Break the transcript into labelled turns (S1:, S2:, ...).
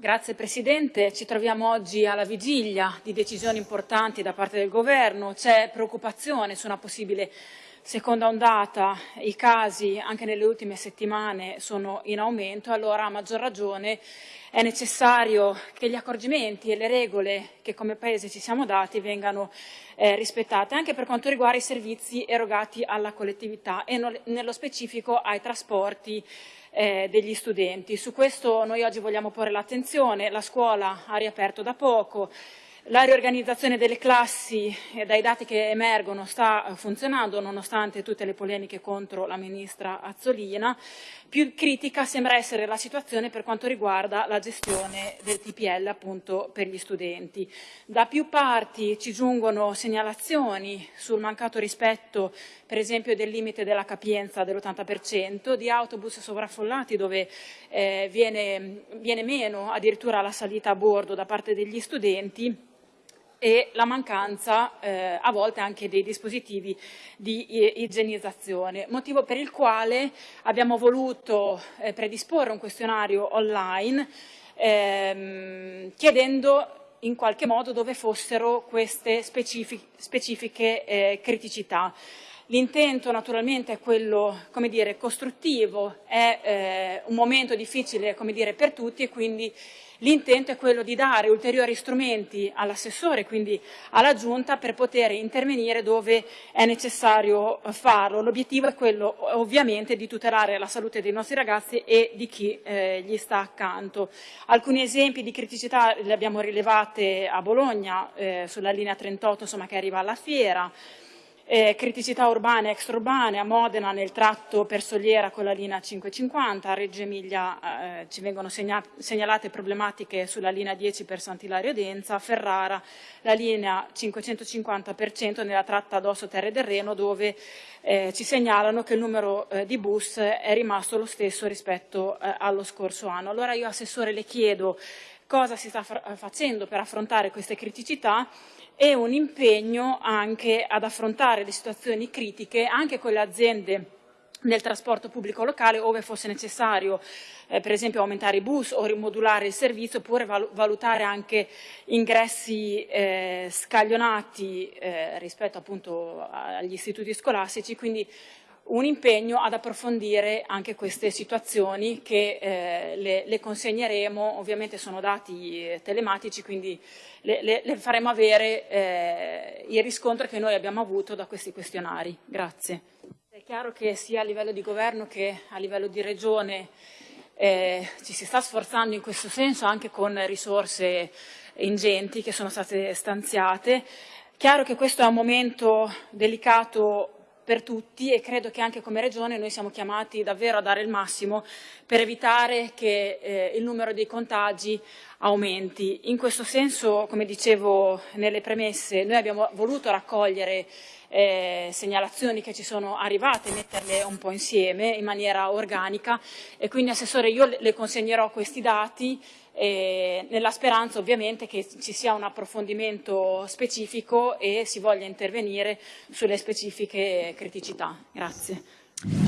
S1: Grazie Presidente, ci troviamo oggi alla vigilia di decisioni importanti da parte del Governo, c'è preoccupazione su una possibile seconda ondata, i casi anche nelle ultime settimane sono in aumento, allora a maggior ragione è necessario che gli accorgimenti e le regole che come Paese ci siamo dati vengano eh, rispettate, anche per quanto riguarda i servizi erogati alla collettività e no, nello specifico ai trasporti eh, degli studenti. Su questo noi oggi vogliamo porre l'attenzione, la scuola ha riaperto da poco, la riorganizzazione delle classi, dai dati che emergono, sta eh, funzionando nonostante tutte le polemiche contro la ministra Azzolina. Più critica sembra essere la situazione per quanto riguarda la gestione del TPL appunto per gli studenti. Da più parti ci giungono segnalazioni sul mancato rispetto per esempio del limite della capienza dell'80%, di autobus sovraffollati dove eh, viene, viene meno addirittura la salita a bordo da parte degli studenti e la mancanza eh, a volte anche dei dispositivi di igienizzazione, motivo per il quale abbiamo voluto eh, predisporre un questionario online ehm, chiedendo in qualche modo dove fossero queste specifiche, specifiche eh, criticità. L'intento naturalmente è quello come dire, costruttivo, è eh, un momento difficile come dire, per tutti e quindi l'intento è quello di dare ulteriori strumenti all'assessore, quindi alla Giunta, per poter intervenire dove è necessario farlo. L'obiettivo è quello ovviamente di tutelare la salute dei nostri ragazzi e di chi eh, gli sta accanto. Alcuni esempi di criticità li abbiamo rilevate a Bologna, eh, sulla linea 38 insomma, che arriva alla fiera, eh, criticità urbane e extraurbane, a Modena nel tratto per Soliera con la linea 550, a Reggio Emilia eh, ci vengono segnalate problematiche sulla linea 10 per Sant'Ilario Denza, a Ferrara la linea 550% nella tratta Dosso Terre del Reno dove eh, ci segnalano che il numero eh, di bus è rimasto lo stesso rispetto eh, allo scorso anno. Allora io Assessore le chiedo cosa si sta facendo per affrontare queste criticità e un impegno anche ad affrontare le situazioni critiche anche con le aziende nel trasporto pubblico locale ove fosse necessario eh, per esempio aumentare i bus o rimodulare il servizio oppure valutare anche ingressi eh, scaglionati eh, rispetto appunto agli istituti scolastici. Quindi un impegno ad approfondire anche queste situazioni che eh, le, le, consegneremo, ovviamente sono dati eh, telematici, quindi le, le, le faremo avere eh, il riscontro che noi abbiamo avuto da questi questionari. Grazie. È chiaro che sia a livello di governo che a livello di regione eh, ci si sta sforzando in questo senso anche con risorse ingenti che sono state stanziate. Chiaro che questo è un momento delicato per tutti e credo che anche come Regione noi siamo chiamati davvero a dare il massimo per evitare che eh, il numero dei contagi aumenti. In questo senso, come dicevo nelle premesse, noi abbiamo voluto raccogliere eh, segnalazioni che ci sono arrivate, metterle un po' insieme in maniera organica e quindi Assessore io le consegnerò questi dati eh, nella speranza ovviamente che ci sia un approfondimento specifico e si voglia intervenire sulle specifiche criticità. Grazie.